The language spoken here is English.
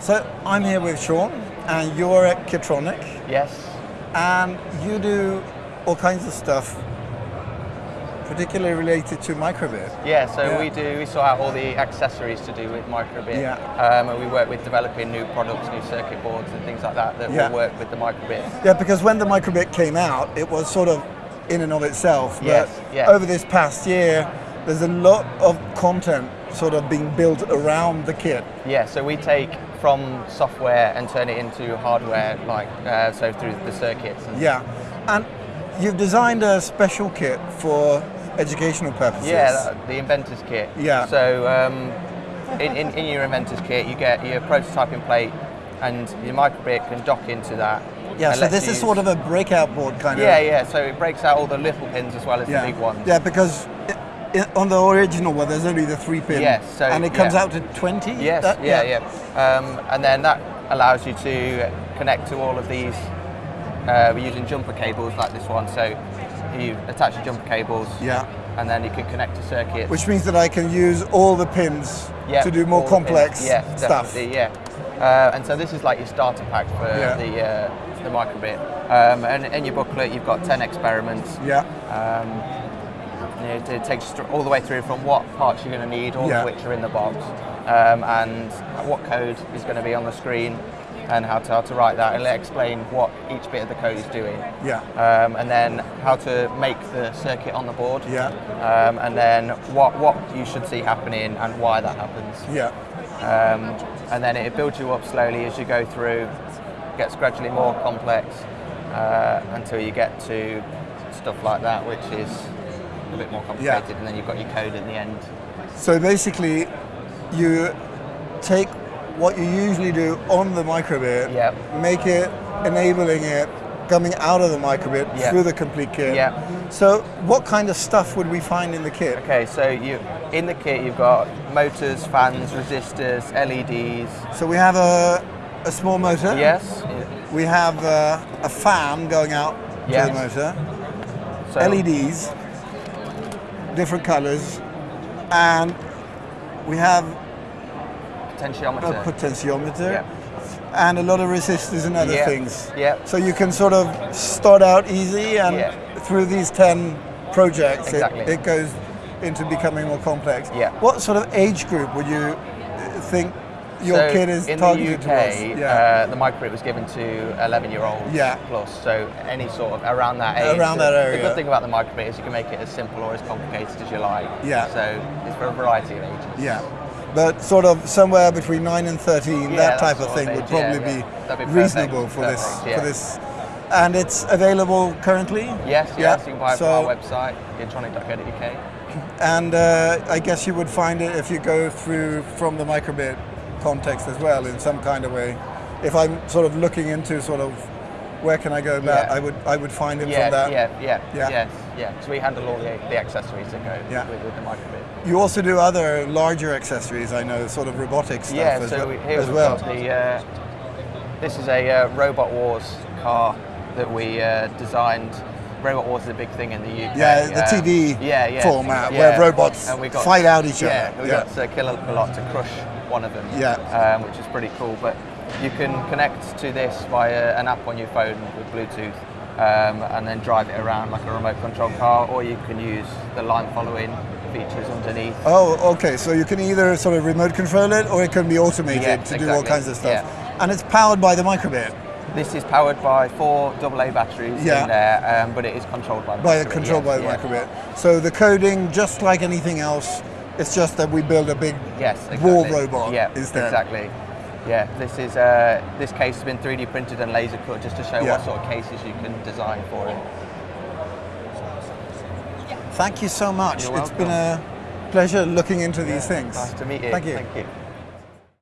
So I'm here with Sean, and you're at Kitronik, Yes. and you do all kinds of stuff, particularly related to microbit. Yeah, so Yeah. we do, we sort out all the accessories to do with microbit. Yeah. Um, and we work with developing new products, new circuit boards and things like that that Yeah. will work with the microbit. Yeah, because when the microbit came out, it was sort of in and of itself. But Yes, yes. over this past year, there's a lot of content sort of being built around the kit. Yeah, so we take from software and turn it into hardware, like uh, so through the circuits. And Yeah, and you've designed a special kit for educational purposes. Yeah, the inventor's kit. Yeah. So um, in, in, in your inventor's kit, you get your prototyping plate, and your microbit can dock into that. Yeah, so this is sort of a breakout board kind Yeah, of. yeah. Yeah, so it breaks out all the little pins as well as yeah. the big ones. Yeah, because on the original one, there's only the three pin. Yes, so- and it comes yeah. out to 20? Yes, That- yeah, yeah. Um, and then that allows you to connect to all of these. Uh, we're using jumper cables like this one, so you attach the jumper cables, Yeah. and then you can connect to circuits. Which means that I can use all the pins yeah, to do more complex. Yeah, stuff. definitely, Yeah, uh, and so this is like your starter pack for Yeah. the uh, the microbit. Um, and in your booklet, you've got ten experiments. Yeah. Um, you know, it takes you all the way through from what parts you're going to need, all Yeah. of which are in the box, um, and what code is going to be on the screen, and how to, how to write that. It'll explain what each bit of the code is doing. Yeah. Um, and then how to make the circuit on the board. Yeah. Um, and then what, what you should see happening and why that happens. Yeah. Um, and then it builds you up slowly as you go through, gets gradually more complex uh, until you get to stuff like that, which is a bit more complicated. And then you've got your code at the end. So basically, you take what you usually do on the microbit, Yep. make it, enabling it, coming out of the microbit Yep. through the complete kit. Yep. So what kind of stuff would we find in the kit? Okay, so you in the kit you've got motors, fans, resistors, LEDs. So we have a, a small motor. Yes. We have uh, a fan going out Yes. to the motor. So LEDs, different colors, and we have potentiometer. a potentiometer. Yeah. and a lot of resistors and other Yeah. things. Yeah. So you can sort of start out easy and Yeah. through these 10 projects Exactly. it, it goes into becoming more complex. Yeah. What sort of age group would you think your so kid is in targeted the UK? Yeah. uh, the microbit was given to 11 year olds Yeah. plus, so any sort of around that age. Around that The good thing about the microbit is you can make it as simple or as complicated as you like. Yeah. So it's for a variety of ages. yeah. But sort of somewhere between 9 and 13, Yeah, that type of sort of thing would probably. Be be reasonable for this for this. And it's available currently? Yes, yes, Yeah. you can buy it So- from our website, kitronik.co.uk. And uh, I guess you would find it if you go through from the microbit context as well in some kind of way. If I'm sort of looking into sort of where can I go about, Yeah. I would I would find it Yeah, from that. yeah, yeah, Yeah. yes, yeah. So we handle all the, the accessories that go Yeah. with, with the microbit. You also do other larger accessories, I know, sort of robotic stuff Yeah, as, so well, we, here as we've well. got the. Uh, this is a uh, Robot Wars car that we uh, designed. Robot Wars is a big thing in the UK. Yeah, the uh, TV yeah, yeah, format yeah. where robots And we got, fight out each other. Yeah, we Yeah. got uh, Killer Lot to crush one of them. Yeah. um, which is pretty cool. But you can connect to this via an app on your phone with Bluetooth. Um, and then drive it around like a remote control car, or you can use the line following features underneath. Oh, okay. So you can either sort of remote control it or it can be automated Yeah, to do all kinds of stuff. Yeah. And it's powered by the microbit, This is powered by four AA batteries Yeah. in there, um, but it is controlled by the by microbit, controlled by the yeah. microbit. So the coding, just like anything else, it's just that we build a big Yes, exactly. war robot Yeah, instead. exactly. Yeah, this is uh, this case has been 3D printed and laser cut just to show Yeah. what sort of cases you can design for it. Thank you so much. It's been a pleasure looking into these things. Nice to meet you. Thank you. Thank you.